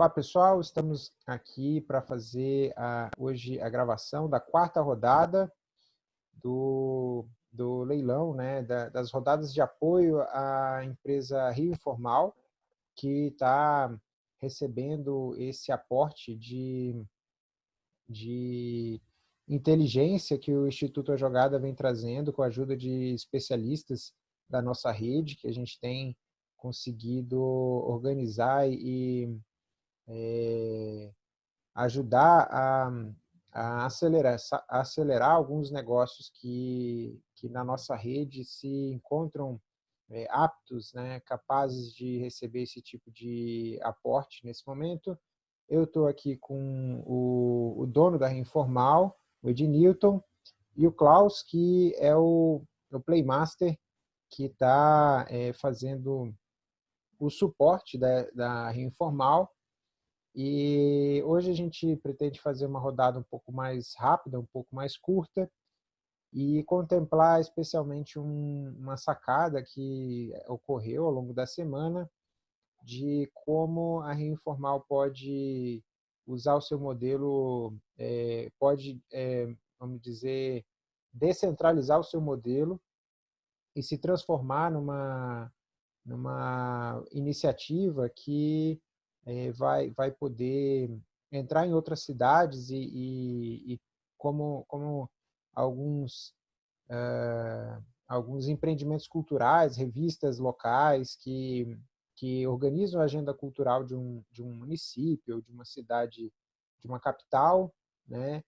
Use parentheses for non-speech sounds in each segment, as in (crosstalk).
Olá pessoal, estamos aqui para fazer a, hoje a gravação da quarta rodada do, do leilão, né, da, das rodadas de apoio à empresa Rio Informal, que está recebendo esse aporte de, de inteligência que o Instituto A Jogada vem trazendo com a ajuda de especialistas da nossa rede, que a gente tem conseguido organizar e é, ajudar a, a, acelerar, acelerar alguns negócios que, que na nossa rede se encontram é, aptos, né, capazes de receber esse tipo de aporte nesse momento. Eu estou aqui com o, o, dono da Informal, o Ed Newton, e o Klaus, que é o, o Playmaster, que está é, fazendo o suporte da, da Informal e hoje a gente pretende fazer uma rodada um pouco mais rápida, um pouco mais curta, e contemplar especialmente um, uma sacada que ocorreu ao longo da semana de como a Rio Informal pode usar o seu modelo, é, pode, é, vamos dizer, descentralizar o seu modelo e se transformar numa, numa iniciativa que é, vai, vai poder entrar em outras cidades e, e, e como, como alguns, uh, alguns empreendimentos culturais, revistas locais que, que organizam a agenda cultural de um, de um município, de uma cidade, de uma capital, né?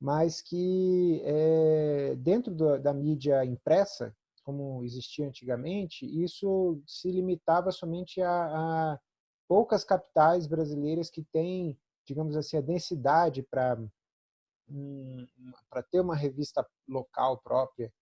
mas que é, dentro do, da mídia impressa, como existia antigamente, isso se limitava somente a, a poucas capitais brasileiras que têm, digamos assim, a densidade para para ter uma revista local própria.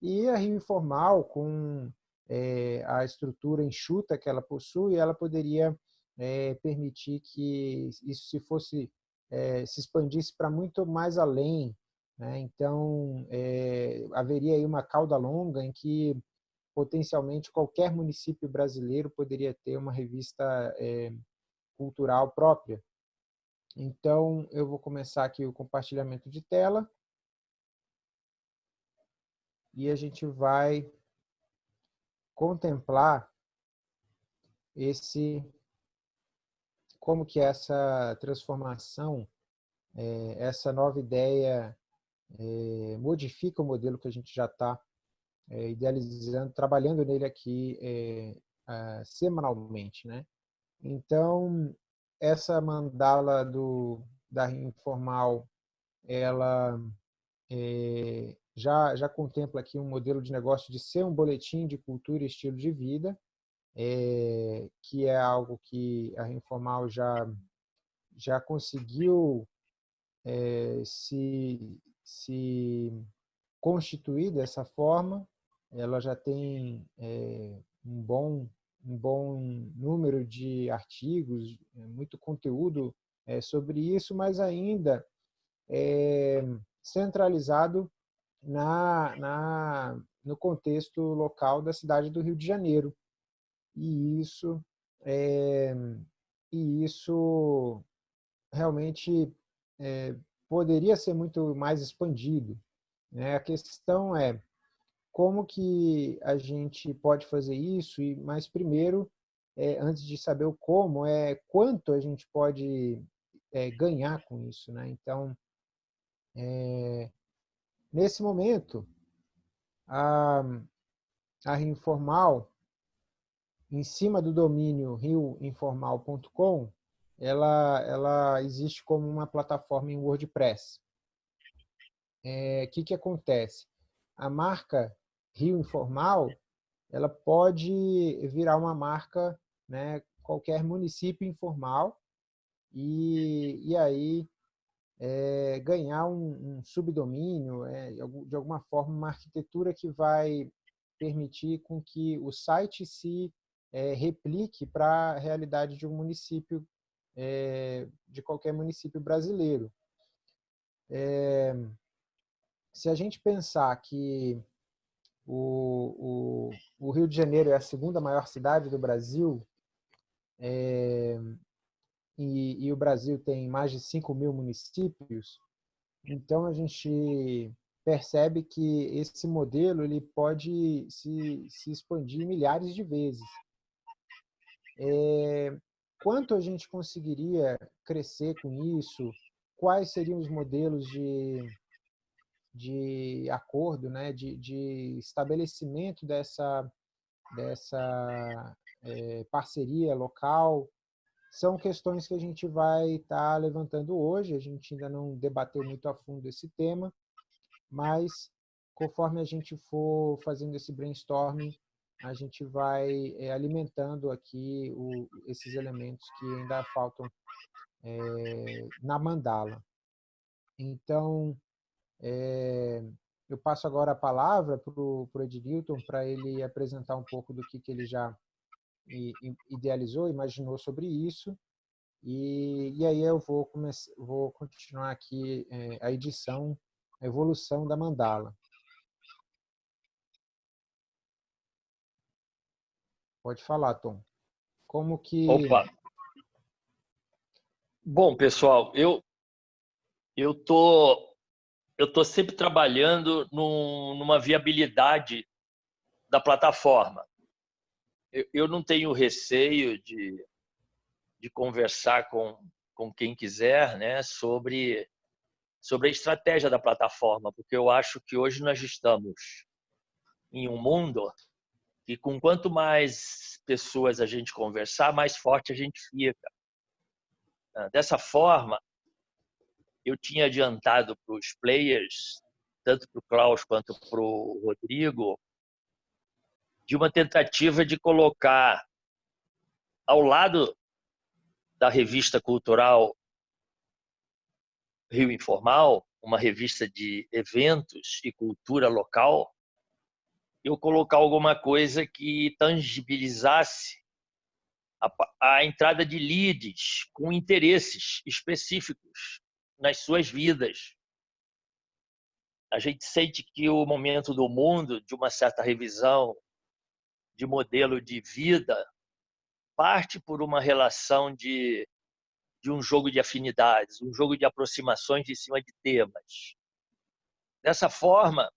E a Rio Informal, com é, a estrutura enxuta que ela possui, ela poderia é, permitir que isso se fosse é, se expandisse para muito mais além. Né? Então, é, haveria aí uma cauda longa em que potencialmente qualquer município brasileiro poderia ter uma revista é, cultural própria. Então, eu vou começar aqui o compartilhamento de tela. E a gente vai contemplar esse como que essa transformação, é, essa nova ideia é, modifica o modelo que a gente já está é, idealizando, trabalhando nele aqui é, semanalmente, né? Então, essa mandala do, da Informal, ela é, já, já contempla aqui um modelo de negócio de ser um boletim de cultura e estilo de vida, é, que é algo que a Informal já, já conseguiu é, se, se constituir dessa forma, ela já tem é, um, bom, um bom número de artigos, é, muito conteúdo é, sobre isso, mas ainda é, centralizado na, na, no contexto local da cidade do Rio de Janeiro. E isso, é, e isso realmente é, poderia ser muito mais expandido. Né? A questão é, como que a gente pode fazer isso, e mas primeiro, é, antes de saber o como, é quanto a gente pode é, ganhar com isso. Né? Então, é, nesse momento, a, a Rio Informal, em cima do domínio rioinformal.com, ela, ela existe como uma plataforma em WordPress. O é, que, que acontece? A marca Rio Informal, ela pode virar uma marca, né, qualquer município informal, e, e aí é, ganhar um, um subdomínio, é, de alguma forma uma arquitetura que vai permitir com que o site se é, replique para a realidade de um município, é, de qualquer município brasileiro. Se a gente pensar que o, o, o, Rio de Janeiro é a segunda maior cidade do Brasil. É, e, e o Brasil tem mais de 5 mil municípios, então a gente percebe que esse modelo ele pode se, se expandir milhares de vezes. É, quanto a gente conseguiria crescer com isso? Quais seriam os modelos de, de acordo, né, de, de estabelecimento dessa, dessa é, parceria local? São questões que a gente vai estar tá levantando hoje, a gente ainda não debateu muito a fundo esse tema, mas conforme a gente for fazendo esse brainstorming, a gente vai é, alimentando aqui o, esses elementos que ainda faltam é, na mandala. Então, é, eu passo agora a palavra para o Ednilton para ele apresentar um pouco do que, que ele já idealizou, imaginou sobre isso. E, e aí eu vou, começar, vou continuar aqui a edição, a evolução da mandala. Pode falar, Tom. Como que... Opa! Bom, pessoal, eu eu tô eu tô sempre trabalhando num, numa viabilidade da plataforma. Eu, eu não tenho receio de, de conversar com, com quem quiser né, sobre, sobre a estratégia da plataforma, porque eu acho que hoje nós estamos em um mundo e com quanto mais pessoas a gente conversar, mais forte a gente fica. Dessa forma, eu tinha adiantado para os players, tanto para o Klaus quanto para o Rodrigo, de uma tentativa de colocar ao lado da revista cultural Rio Informal, uma revista de eventos e cultura local, eu colocar alguma coisa que tangibilizasse a, a entrada de leads com interesses específicos nas suas vidas. A gente sente que o momento do mundo, de uma certa revisão de modelo de vida, parte por uma relação de, de um jogo de afinidades, um jogo de aproximações em cima de temas. Dessa forma,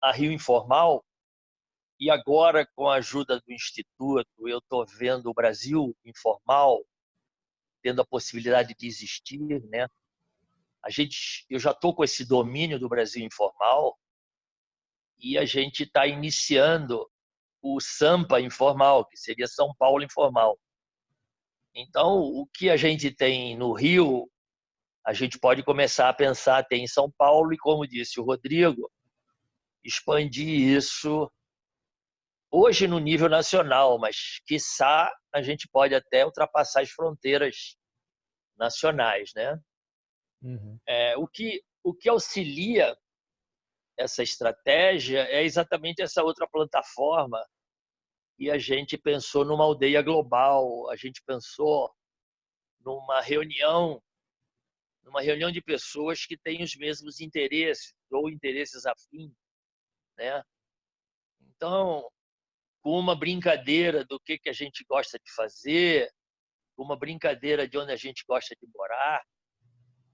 a Rio Informal, e agora com a ajuda do Instituto, eu estou vendo o Brasil Informal tendo a possibilidade de existir, né? A gente, eu já estou com esse domínio do Brasil Informal e a gente está iniciando o Sampa Informal, que seria São Paulo Informal. Então, o que a gente tem no Rio, a gente pode começar a pensar tem em São Paulo e, como disse o Rodrigo, expandir isso hoje no nível nacional, mas quiçá a gente pode até ultrapassar as fronteiras nacionais, né? Uhum. É, o que o que auxilia essa estratégia é exatamente essa outra plataforma e a gente pensou numa aldeia global, a gente pensou numa reunião numa reunião de pessoas que têm os mesmos interesses ou interesses afins né? Então, com uma brincadeira do que, que a gente gosta de fazer, com uma brincadeira de onde a gente gosta de morar,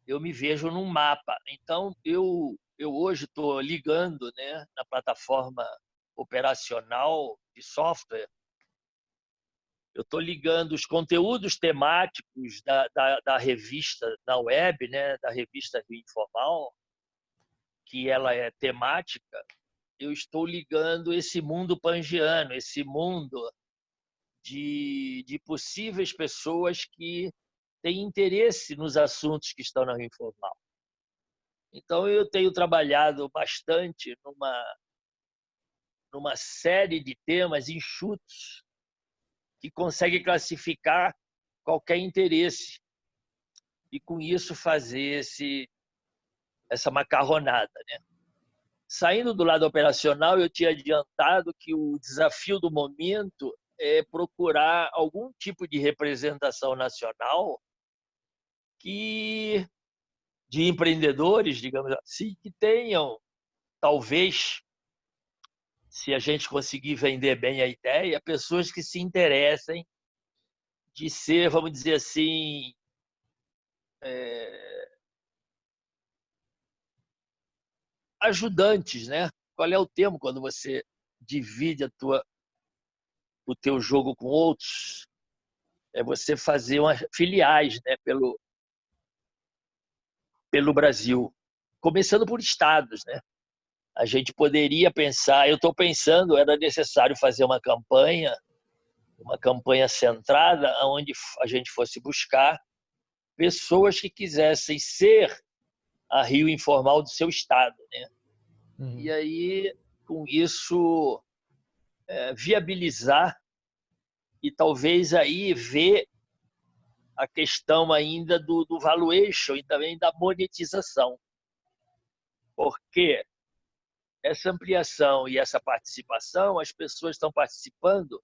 eu me vejo num mapa. Então, eu, eu hoje estou ligando né, na plataforma operacional de software, eu estou ligando os conteúdos temáticos da, da, da, revista na web, né, da revista Rio Informal, que ela é temática, eu estou ligando esse mundo pangiano, esse mundo de, de possíveis pessoas que têm interesse nos assuntos que estão na Rio Informal. Então, eu tenho trabalhado bastante numa, numa série de temas enxutos que consegue classificar qualquer interesse e, com isso, fazer esse, essa macarronada. Né? Saindo do lado operacional, eu tinha adiantado que o desafio do momento é procurar algum tipo de representação nacional que de empreendedores, digamos assim, que tenham talvez se a gente conseguir vender bem a ideia, pessoas que se interessem de ser, vamos dizer assim, é, ajudantes, né? Qual é o termo quando você divide a tua, o teu jogo com outros? É você fazer uma, filiais, né? Pelo pelo Brasil, começando por estados, né? A gente poderia pensar, eu estou pensando, era necessário fazer uma campanha, uma campanha centrada, onde a gente fosse buscar pessoas que quisessem ser a Rio informal do seu estado, né? Uhum. E aí, com isso, é, viabilizar e talvez aí ver a questão ainda do, do valuation e também da monetização. Porque essa ampliação e essa participação, as pessoas estão participando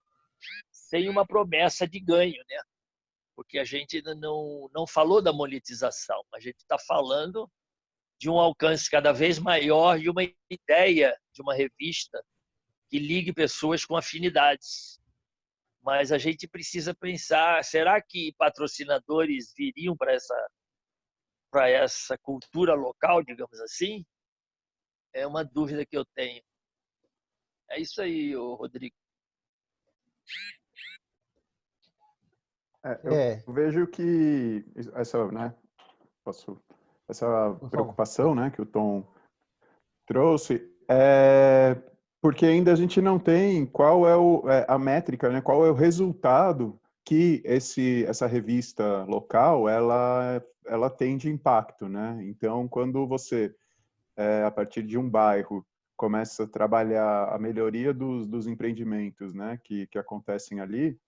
sem uma promessa de ganho, né? Porque a gente ainda não, não falou da monetização, a gente está falando de um alcance cada vez maior e uma ideia de uma revista que ligue pessoas com afinidades mas a gente precisa pensar: será que patrocinadores viriam para essa, para essa cultura local, digamos assim? É uma dúvida que eu tenho. É isso aí, Rodrigo. É, eu é. vejo que essa, né, posso, essa preocupação, né, que o Tom trouxe, é, porque ainda a gente não tem qual é, o, é, a métrica, né? qual é o resultado que esse, essa revista local ela, ela tem de impacto. Né? Então, quando você, é, a partir de um bairro, começa a trabalhar a melhoria dos, dos empreendimentos né? que, que acontecem ali,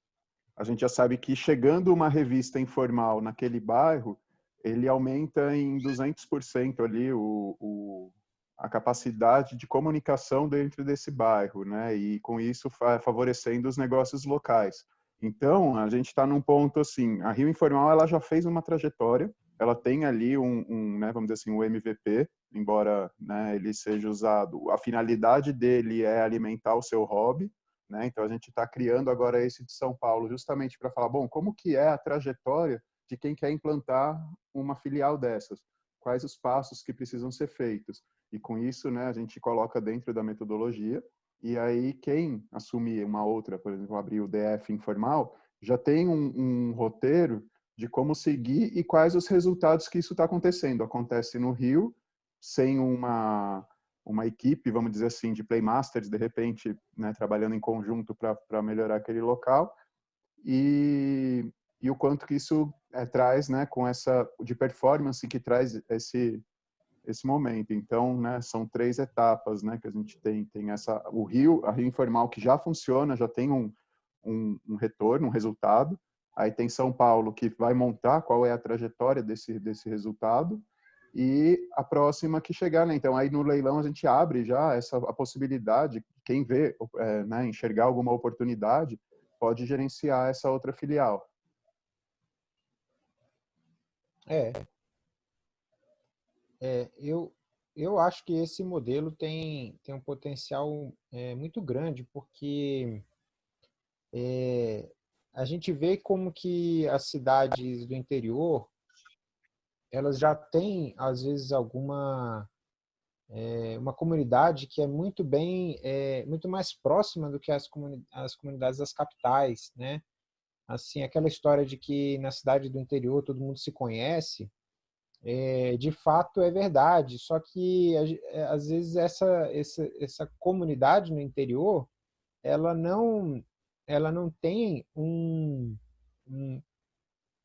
a gente já sabe que chegando uma revista informal naquele bairro, ele aumenta em 200% ali o, o, a capacidade de comunicação dentro desse bairro, né? E com isso favorecendo os negócios locais. Então, a gente está num ponto assim, a Rio Informal ela já fez uma trajetória, ela tem ali um, um né, vamos dizer assim, um MVP, embora né, ele seja usado, a finalidade dele é alimentar o seu hobby, né? Então a gente está criando agora esse de São Paulo justamente para falar, bom, como que é a trajetória de quem quer implantar uma filial dessas? Quais os passos que precisam ser feitos? E com isso, né, a gente coloca dentro da metodologia. E aí, quem assumir uma outra, por exemplo, abrir o DF informal, já tem um, um roteiro de como seguir e quais os resultados que isso está acontecendo. Acontece no Rio, sem uma, uma equipe, vamos dizer assim, de playmasters, de repente, né, trabalhando em conjunto para melhorar aquele local. E, e o quanto que isso é, traz, né, com essa de performance que traz esse esse momento. Então, né, são três etapas, né, que a gente tem. Tem essa, o Rio, a Rio Informal que já funciona, já tem um, um, um, retorno, um resultado. Aí tem São Paulo que vai montar qual é a trajetória desse desse resultado e a próxima que chegar, né? Então aí no leilão a gente abre já essa a possibilidade, quem vê, é, né, enxergar alguma oportunidade, pode gerenciar essa outra filial. É, é, eu, eu acho que esse modelo tem, tem um potencial é, muito grande, porque é, a gente vê como que as cidades do interior elas já têm, às vezes, alguma é, uma comunidade que é muito bem, é, muito mais próxima do que as, comuni as comunidades das capitais, né? Assim, aquela história de que na cidade do interior todo mundo se conhece, é, de fato é verdade, só que é, às vezes essa, essa, essa comunidade no interior, ela não, ela não tem um, um,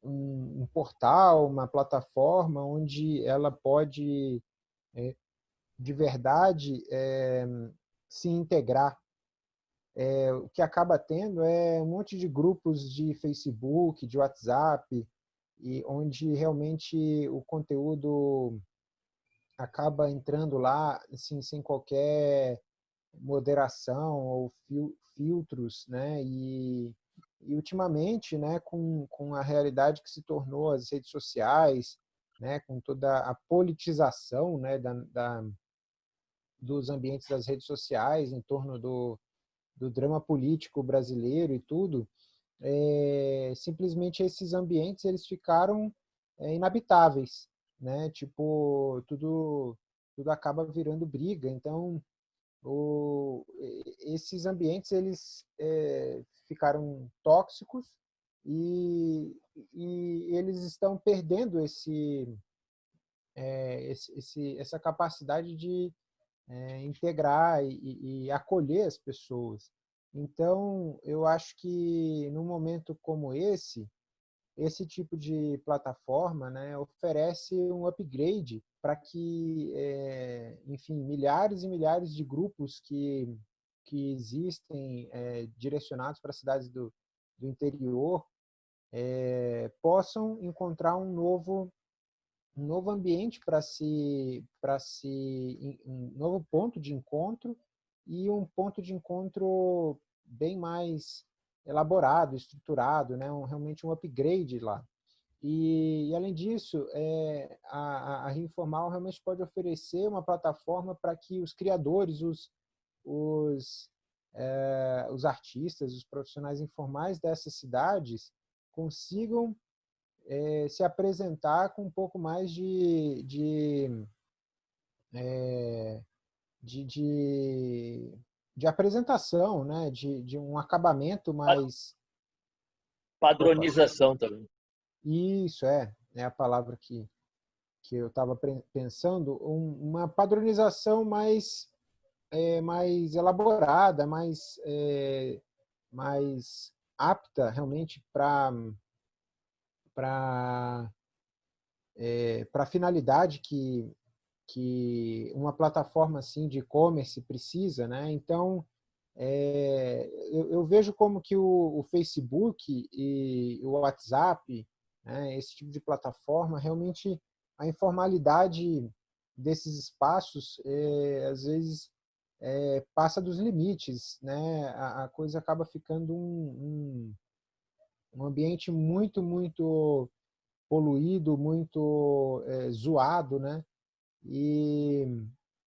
um portal, uma plataforma onde ela pode é, de verdade é, se integrar. É, o que acaba tendo é um monte de grupos de Facebook, de WhatsApp, e onde realmente o conteúdo acaba entrando lá assim, sem qualquer moderação ou fil filtros, né? E, e ultimamente, né, com, com a realidade que se tornou as redes sociais, né, com toda a politização, né, da, da dos ambientes das redes sociais em torno do, do drama político brasileiro e tudo, é, simplesmente esses ambientes eles ficaram é, inabitáveis, né? Tipo, tudo, tudo acaba virando briga. Então, o, esses ambientes eles é, ficaram tóxicos e, e, eles estão perdendo esse, é, esse, esse essa capacidade de é, integrar e, e, acolher as pessoas. Então, eu acho que num momento como esse, esse tipo de plataforma né, oferece um upgrade para que, é, enfim, milhares e milhares de grupos que, que existem é, direcionados para cidades do, do interior possam encontrar um novo um novo ambiente para se para se um novo ponto de encontro e um ponto de encontro bem mais elaborado, estruturado, né? Um, realmente um upgrade lá. E, e além disso, é, a, a Rio Informal realmente pode oferecer uma plataforma para que os criadores, os, os, é, os artistas, os profissionais informais dessas cidades consigam é, se apresentar com um pouco mais de, de, é, de, de, de, apresentação, né? de, de um acabamento mais... Padronização também. Isso, é, é a palavra que, que eu estava pensando, um, uma padronização mais, é, mais elaborada, mais, mais apta realmente para para é, a finalidade que, que uma plataforma assim de e-commerce precisa, né? Então, é, eu, eu, vejo como que o, o, Facebook e o WhatsApp, né, esse tipo de plataforma, realmente a informalidade desses espaços, é, às vezes, é, passa dos limites, né? A, a coisa acaba ficando um, um um ambiente muito, muito poluído, muito é, zoado, né? E,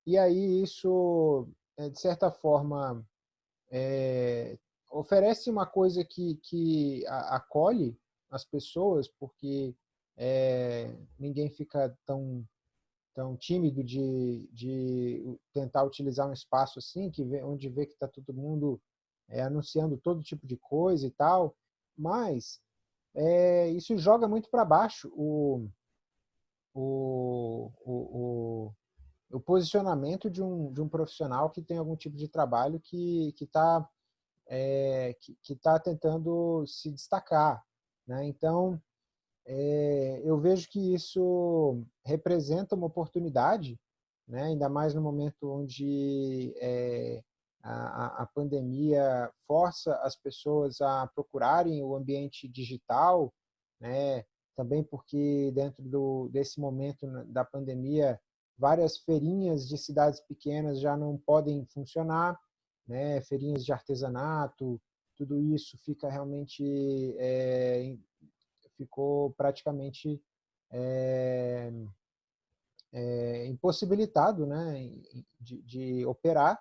e aí isso, é, de certa forma, é, oferece uma coisa que, que acolhe as pessoas, porque é, ninguém fica tão tão tímido de, de tentar utilizar um espaço assim, que vê, onde vê que está todo mundo é, anunciando todo tipo de coisa e tal, mas é, isso joga muito para baixo o, o, o, o, posicionamento de um, de um profissional que tem algum tipo de trabalho que está é, que, que tá tentando se destacar. Né? Então, é, eu vejo que isso representa uma oportunidade, né? ainda mais no momento onde é, a, a pandemia força as pessoas a procurarem o ambiente digital, né? também porque dentro do, desse momento da pandemia, várias feirinhas de cidades pequenas já não podem funcionar, né? feirinhas de artesanato, tudo isso fica realmente, é, ficou praticamente é, é, impossibilitado né? de, de operar,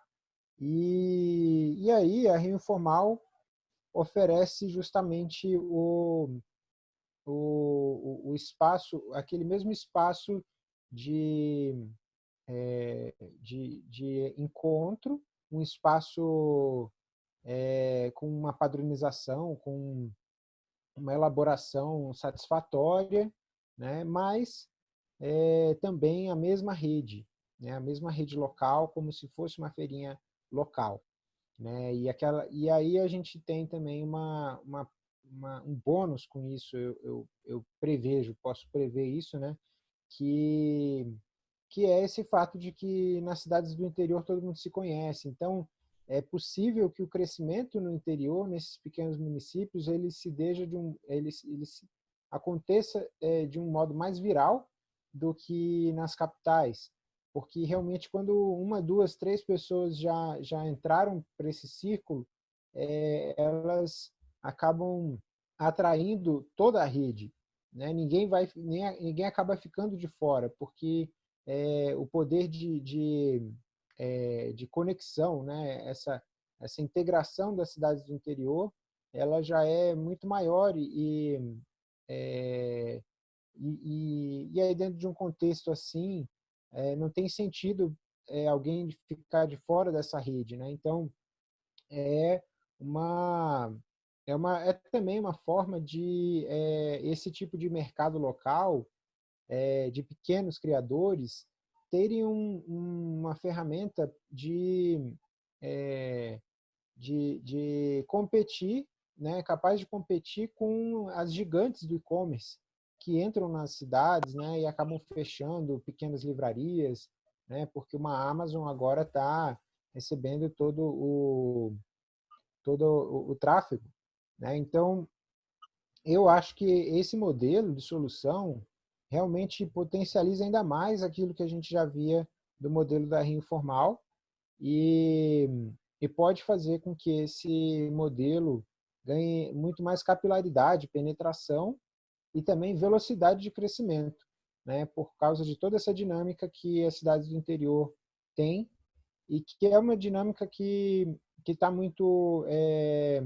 e, e aí a Rio Informal oferece justamente o, o, o espaço, aquele mesmo espaço de, é, de, de encontro, um espaço é, com uma padronização, com uma elaboração satisfatória, né? mas é, também a mesma rede, né? a mesma rede local, como se fosse uma feirinha local. Né? E, aquela, e aí a gente tem também uma, uma, uma um bônus com isso, eu, eu, eu, prevejo, posso prever isso, né? que, que é esse fato de que nas cidades do interior todo mundo se conhece. Então, é possível que o crescimento no interior, nesses pequenos municípios, ele se deixe de um, ele, ele aconteça é, de um modo mais viral do que nas capitais porque realmente quando uma, duas, três pessoas já, já entraram para esse círculo, é, elas acabam atraindo toda a rede. Né? Ninguém, vai, nem, ninguém acaba ficando de fora, porque é, o poder de, de, é, de conexão, né? essa, essa integração das cidades do interior, ela já é muito maior e, é, e, e, aí dentro de um contexto assim, é, não tem sentido é, alguém ficar de fora dessa rede, né? Então, é uma é uma é também uma forma de é, esse tipo de mercado local é, de pequenos criadores terem um, uma ferramenta de, é, de, de competir, né, capaz de competir com as gigantes do e-commerce que entram nas cidades né, e acabam fechando pequenas livrarias, né, porque uma Amazon agora está recebendo todo o, todo o, o tráfego. Né? Então, eu acho que esse modelo de solução realmente potencializa ainda mais aquilo que a gente já via do modelo da Rio Informal e, e pode fazer com que esse modelo ganhe muito mais capilaridade, penetração e também velocidade de crescimento, né, por causa de toda essa dinâmica que as cidades do interior têm e que é uma dinâmica que está muito é,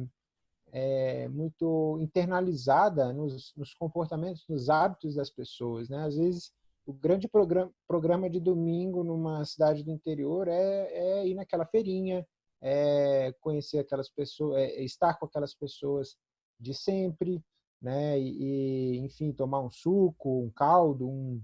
é, muito internalizada nos, nos, comportamentos, nos hábitos das pessoas. Né? Às vezes, o grande programa, programa de domingo numa cidade do interior é, é ir naquela feirinha, é conhecer aquelas pessoas, é estar com aquelas pessoas de sempre, né? E, enfim, tomar um suco, um caldo, um,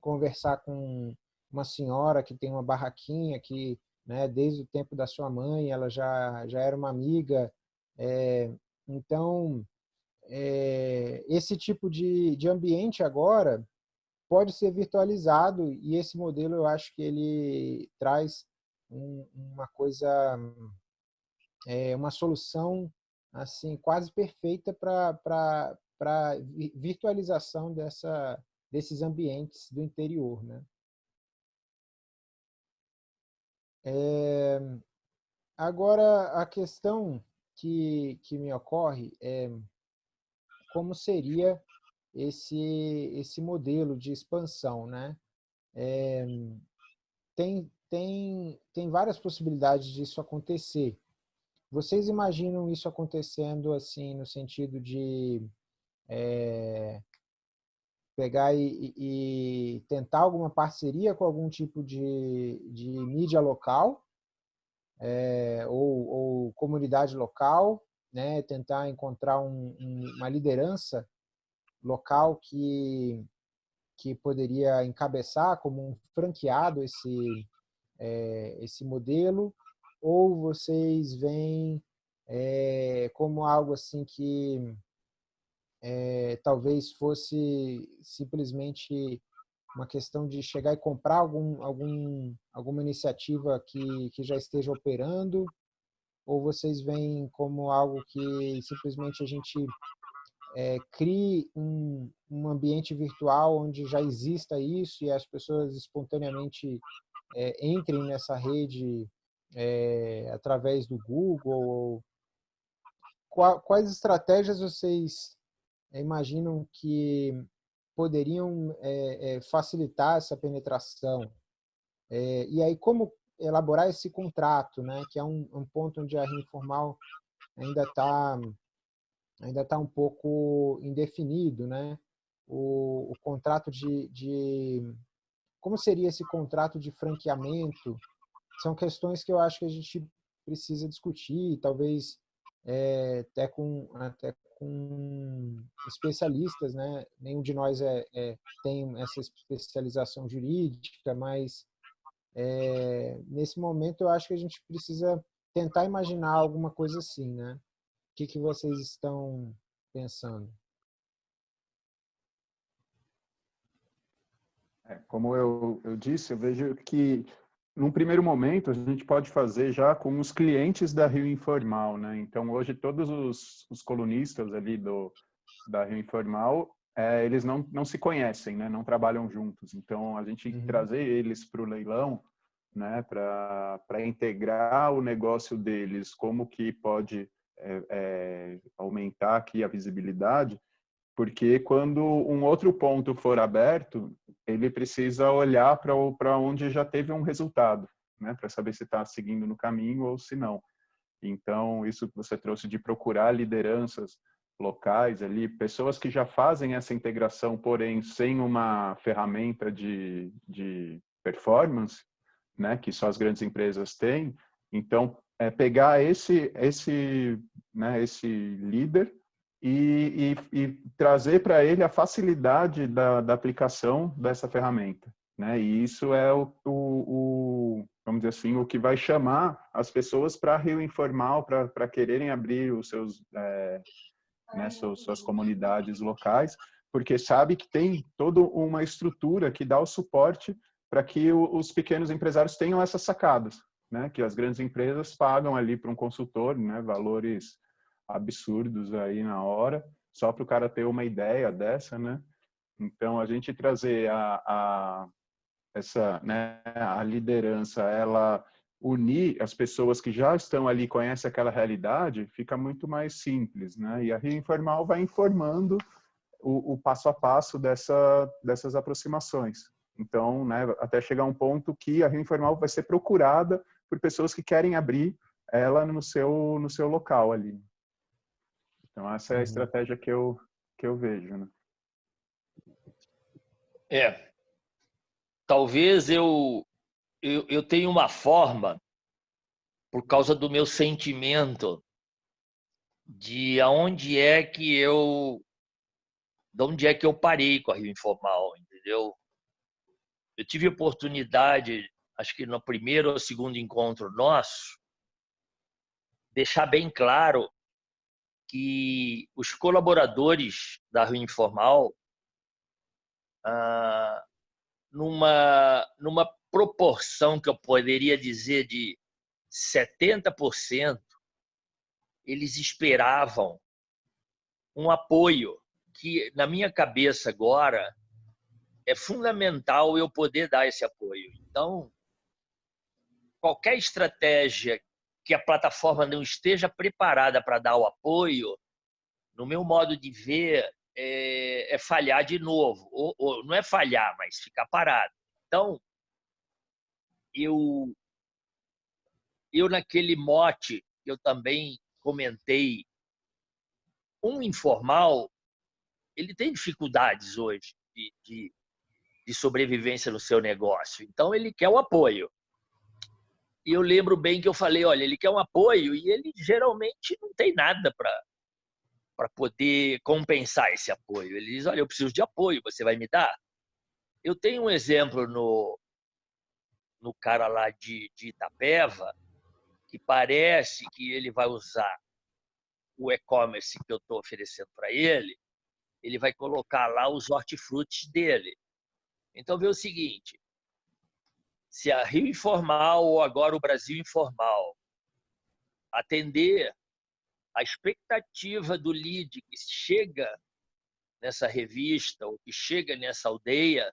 conversar com uma senhora que tem uma barraquinha que, né, desde o tempo da sua mãe, ela já já era uma amiga é, então, é, esse tipo de, de ambiente agora pode ser virtualizado e esse modelo eu acho que ele traz um, uma coisa, é, uma solução assim quase perfeita para para virtualização dessa, desses ambientes do interior. Né? É, agora, a questão que, que me ocorre é como seria esse, esse modelo de expansão. Né? É, tem, tem, tem várias possibilidades disso acontecer. Vocês imaginam isso acontecendo assim no sentido de é, pegar e, e, tentar alguma parceria com algum tipo de, de mídia local é, ou, ou, comunidade local, né, tentar encontrar um, um, uma liderança local que, que poderia encabeçar como um franqueado esse, é, esse modelo, ou vocês veem é, como algo assim que é, talvez fosse simplesmente uma questão de chegar e comprar algum, algum, alguma iniciativa que, que já esteja operando? Ou vocês veem como algo que simplesmente a gente é, crie um, um ambiente virtual onde já exista isso e as pessoas espontaneamente é, entrem nessa rede é, através do Google? Quais estratégias vocês imaginam que poderiam é, facilitar essa penetração. É, e aí, como elaborar esse contrato, né, que é um, um ponto onde a informal ainda está ainda tá um pouco indefinido, né? O, o contrato de, de, como seria esse contrato de franqueamento são questões que eu acho que a gente precisa discutir, talvez é, até com até com especialistas, né? Nenhum de nós é, é tem essa especialização jurídica, mas é, nesse momento eu acho que a gente precisa tentar imaginar alguma coisa assim, né? O que, que vocês estão pensando? É, como eu, eu disse, eu vejo que num primeiro momento, a gente pode fazer já com os clientes da Rio Informal, né? Então, hoje, todos os, os colunistas ali do, da Rio Informal, é, eles não, não se conhecem, né? Não trabalham juntos. Então, a gente uhum. trazer eles para o leilão, né? Para integrar o negócio deles, como que pode é, é, aumentar aqui a visibilidade, porque quando um outro ponto for aberto, ele precisa olhar para onde já teve um resultado, né, para saber se está seguindo no caminho ou se não. Então, isso que você trouxe de procurar lideranças locais ali, pessoas que já fazem essa integração, porém sem uma ferramenta de, de performance, né, que só as grandes empresas têm. Então, é pegar esse esse né, esse líder e, e, e trazer para ele a facilidade da, da, aplicação dessa ferramenta, né? E isso é o, o, o vamos dizer assim, o que vai chamar as pessoas para Rio Informal, para quererem abrir os seus, é, né, suas, suas comunidades locais, porque sabe que tem toda uma estrutura que dá o suporte para que os pequenos empresários tenham essas sacadas, né? Que as grandes empresas pagam ali para um consultor, né? Valores absurdos aí na hora, só para o cara ter uma ideia dessa, né? Então a gente trazer a, a essa, né? A liderança, ela unir as pessoas que já estão ali conhecem aquela realidade, fica muito mais simples, né? E a Rio Informal vai informando o, o passo a passo dessa, dessas aproximações. Então, né, até chegar um ponto que a Rio Informal vai ser procurada por pessoas que querem abrir ela no seu no seu local ali. Então essa é a uhum. estratégia que eu que eu vejo, né? É. Talvez eu eu, eu tenho uma forma por causa do meu sentimento de aonde é que eu de onde é que eu parei com a Rio Informal, entendeu? Eu tive oportunidade, acho que no primeiro ou segundo encontro nosso, deixar bem claro que os colaboradores da Rio Informal, ah, numa, numa proporção que eu poderia dizer de 70%, eles esperavam um apoio que, na minha cabeça agora, é fundamental eu poder dar esse apoio. Então, qualquer estratégia que a plataforma não esteja preparada para dar o apoio, no meu modo de ver, é, é falhar de novo. Ou, ou, não é falhar, mas ficar parado. Então, eu, eu naquele mote, eu também comentei, um informal, ele tem dificuldades hoje de, de de sobrevivência no seu negócio. Então, ele quer o apoio. E eu lembro bem que eu falei: olha, ele quer um apoio e ele geralmente não tem nada para para poder compensar esse apoio. Ele diz: olha, eu preciso de apoio, você vai me dar? Eu tenho um exemplo no, no cara lá de, de Itapeva, que parece que ele vai usar o e-commerce que eu estou oferecendo para ele, ele vai colocar lá os hortifrutis dele. Então, vê o seguinte: se a Rio Informal ou agora o Brasil Informal atender a expectativa do lead que chega nessa revista ou que chega nessa aldeia,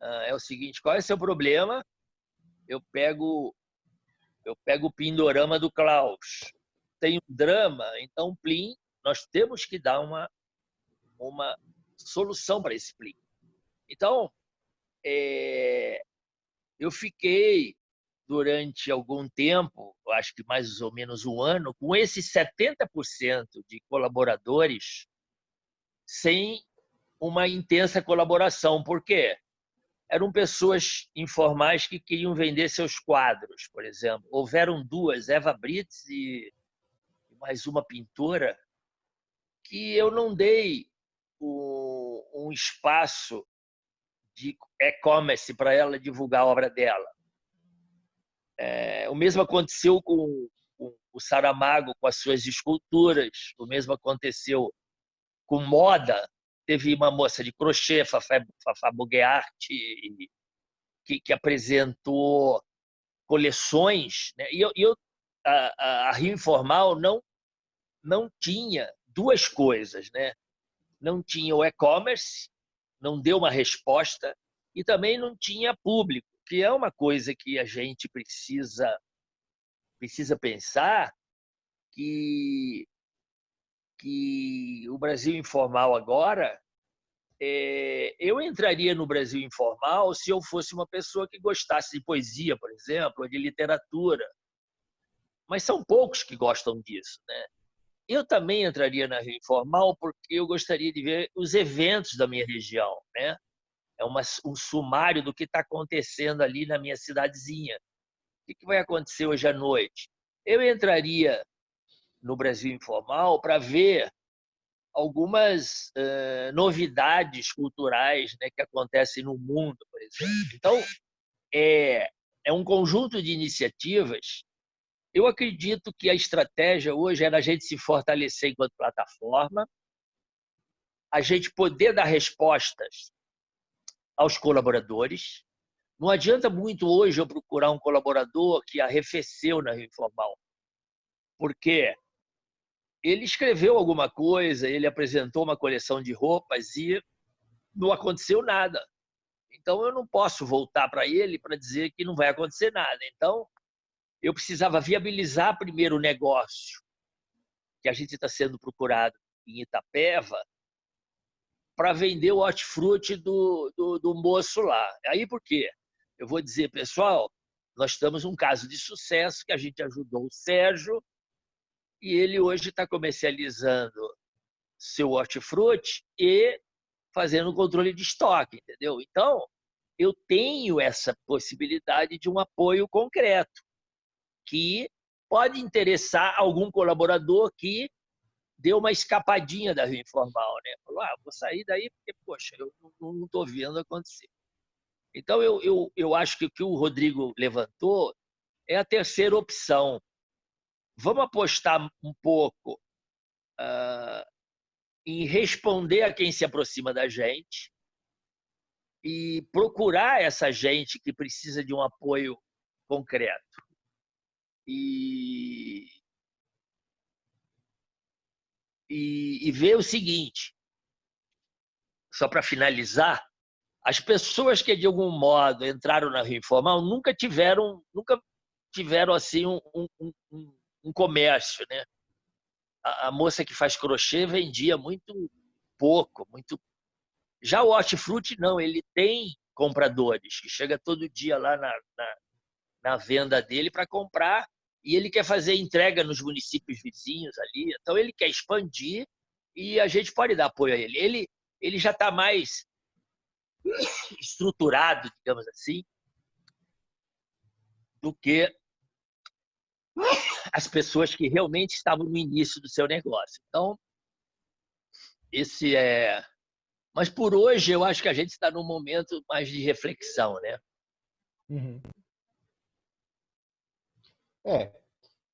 ah, é o seguinte: qual é o seu problema? Eu pego eu pego o pindorama do Klaus. Tem um drama, então, Plim, nós temos que dar uma, uma solução para esse Plim. Então, é, eu fiquei durante algum tempo, acho que mais ou menos um ano, com esses 70% de colaboradores sem uma intensa colaboração. Por quê? Eram pessoas informais que queriam vender seus quadros, por exemplo. Houveram duas, Eva Brits e mais uma pintora, que eu não dei um espaço de e-commerce para ela divulgar a obra dela. É, o mesmo aconteceu com, com, o Saramago, com as suas esculturas. O mesmo aconteceu com moda. Teve uma moça de crochê, Fafá, Fafá que, que apresentou coleções. Né? E eu, eu a, a, Rio Informal não, não tinha duas coisas. Né? Não tinha o e-commerce não deu uma resposta e também não tinha público, que é uma coisa que a gente precisa precisa pensar que que o Brasil informal agora é, eu entraria no Brasil informal se eu fosse uma pessoa que gostasse de poesia, por exemplo, ou de literatura. mas são poucos que gostam disso. Né? Eu também entraria na Rio Informal porque eu gostaria de ver os eventos da minha região. Né? É uma, um sumário do que está acontecendo ali na minha cidadezinha. O que vai acontecer hoje à noite? Eu entraria no Brasil Informal para ver algumas uh, novidades culturais né, que acontecem no mundo, por exemplo. Então, é, é um conjunto de iniciativas. Eu acredito que a estratégia hoje é a gente se fortalecer enquanto plataforma, a gente poder dar respostas aos colaboradores. Não adianta muito hoje eu procurar um colaborador que arrefeceu na informal, porque ele escreveu alguma coisa, ele apresentou uma coleção de roupas e não aconteceu nada. Então eu não posso voltar para ele para dizer que não vai acontecer nada. Então eu precisava viabilizar primeiro o negócio, que a gente está sendo procurado em Itapeva, para vender o hortifruti do, do, do moço lá. Aí por quê? Eu vou dizer, pessoal, nós estamos um caso de sucesso que a gente ajudou o Sérgio e ele hoje está comercializando seu hortifruti e fazendo controle de estoque, entendeu? Então, eu tenho essa possibilidade de um apoio concreto que pode interessar algum colaborador que deu uma escapadinha da Rio Informal, né? Falou, ah, vou sair daí porque, poxa, eu não estou vendo acontecer. Então, eu, eu, eu acho que o que o Rodrigo levantou é a terceira opção vamos apostar um pouco uh, em responder a quem se aproxima da gente e procurar essa gente que precisa de um apoio concreto. E, e, e ver o seguinte, só para finalizar, as pessoas que de algum modo entraram na Rio Informal nunca tiveram, nunca tiveram assim um, um, um, um comércio, né? A, a, moça que faz crochê vendia muito pouco, muito. Já o hortifruti não, ele tem compradores que chega todo dia lá na, na, na venda dele para comprar e ele quer fazer entrega nos municípios vizinhos ali. Então ele quer expandir e a gente pode dar apoio a ele. Ele, ele já está mais (coughs) estruturado, digamos assim, do que (coughs) as pessoas que realmente estavam no início do seu negócio. Então, esse é. Mas por hoje eu acho que a gente está num momento mais de reflexão, né? Uhum. É,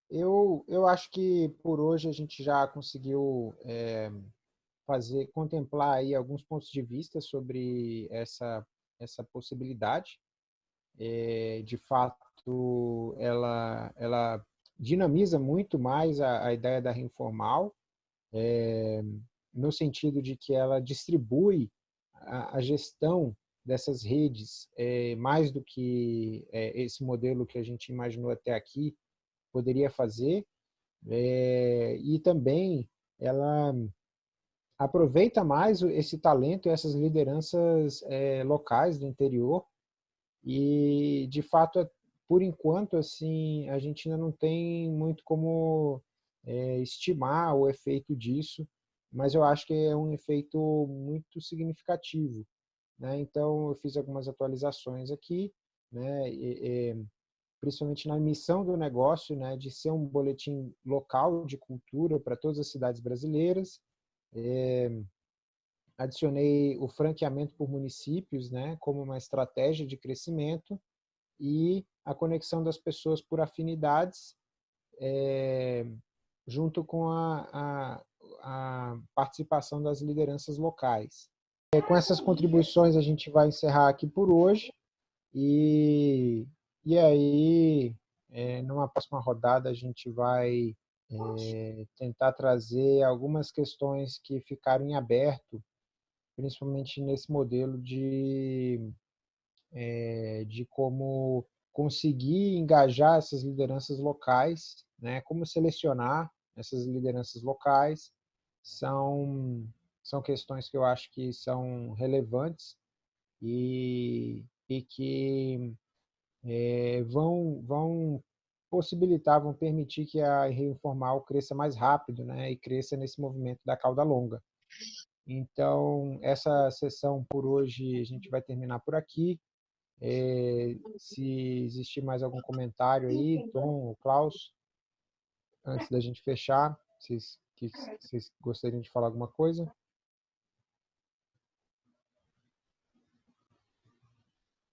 eu, eu acho que por hoje a gente já conseguiu é, fazer, contemplar aí alguns pontos de vista sobre essa, essa possibilidade. É, de fato, ela, ela dinamiza muito mais a, a ideia da informal, é, no sentido de que ela distribui a, a gestão dessas redes é, mais do que é, esse modelo que a gente imaginou até aqui poderia fazer, é, e também ela aproveita mais esse talento e essas lideranças é, locais do interior e, de fato, por enquanto, assim, a gente ainda não tem muito como é, estimar o efeito disso, mas eu acho que é um efeito muito significativo. Né? Então, eu fiz algumas atualizações aqui, né? E, e, principalmente na missão do negócio, né? de ser um boletim local de cultura para todas as cidades brasileiras. É, adicionei o franqueamento por municípios né? como uma estratégia de crescimento e a conexão das pessoas por afinidades, é, junto com a, a, a, participação das lideranças locais. É, com essas contribuições a gente vai encerrar aqui por hoje e, e aí é, numa próxima rodada a gente vai é, tentar trazer algumas questões que ficaram em aberto, principalmente nesse modelo de é, de como conseguir engajar essas lideranças locais, né? como selecionar essas lideranças locais, são, são questões que eu acho que são relevantes e, e que é, vão, vão possibilitar, vão permitir que a Rio Informal cresça mais rápido né, e cresça nesse movimento da cauda longa. Então, essa sessão por hoje a gente vai terminar por aqui. É, se existir mais algum comentário aí, Tom, Klaus, antes da gente fechar, vocês, que, vocês gostariam de falar alguma coisa?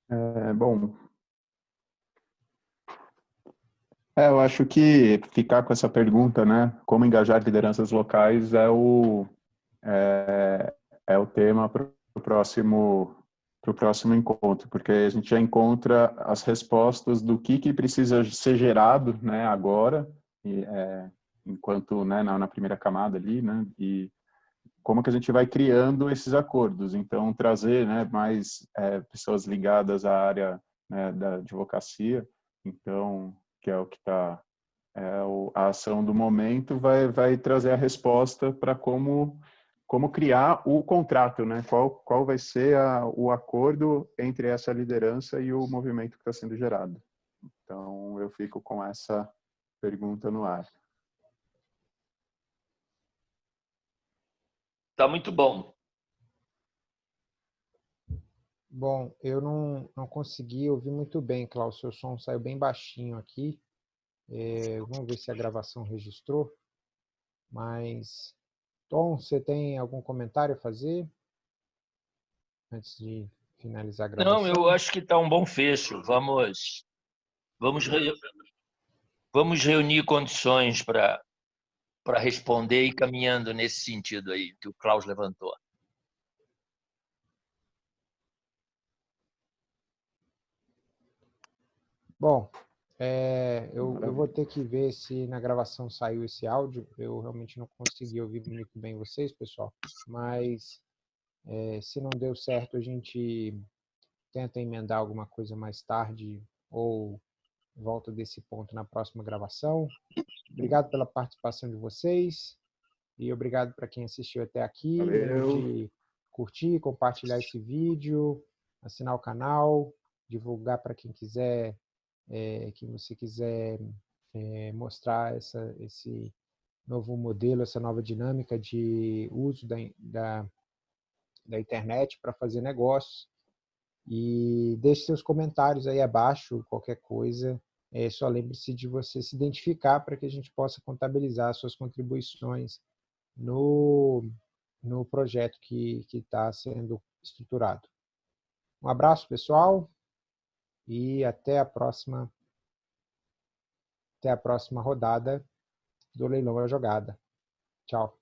É, bom, é, eu acho que ficar com essa pergunta, né, como engajar lideranças locais é o é, é o tema para o próximo para o próximo encontro, porque a gente já encontra as respostas do que, que precisa ser gerado, né, agora, e, é, enquanto, né, na, na, primeira camada ali, né, e como que a gente vai criando esses acordos. Então, trazer, né, mais é, pessoas ligadas à área né, da advocacia, então, que é o que está é, a ação do momento vai vai trazer a resposta para como como criar o contrato, né? Qual, qual vai ser a, o acordo entre essa liderança e o movimento que está sendo gerado. Então, eu fico com essa pergunta no ar. Tá muito bom. Bom, eu não, não consegui ouvir muito bem, Klaus. Seu som saiu bem baixinho aqui. É, vamos ver se a gravação registrou. Mas Tom, você tem algum comentário a fazer? Antes de finalizar a gravação. Não, eu acho que está um bom fecho. Vamos, vamos, re... vamos reunir condições para para responder e caminhando nesse sentido aí que o Klaus levantou. Bom, é, eu, eu, vou ter que ver se na gravação saiu esse áudio. Eu realmente não consegui ouvir muito bem vocês, pessoal. Mas é, se não deu certo, a gente tenta emendar alguma coisa mais tarde ou volta desse ponto na próxima gravação. Obrigado pela participação de vocês e obrigado para quem assistiu até aqui. De curtir, compartilhar esse vídeo, assinar o canal, divulgar para quem quiser é, que você quiser é, mostrar essa, esse novo modelo, essa nova dinâmica de uso da, da, da internet para fazer negócios. E deixe seus comentários aí abaixo, qualquer coisa. É, só lembre-se de você se identificar para que a gente possa contabilizar suas contribuições no, no projeto que está sendo estruturado. Um abraço, pessoal e até a próxima até a próxima rodada do Leilão a Jogada. Tchau.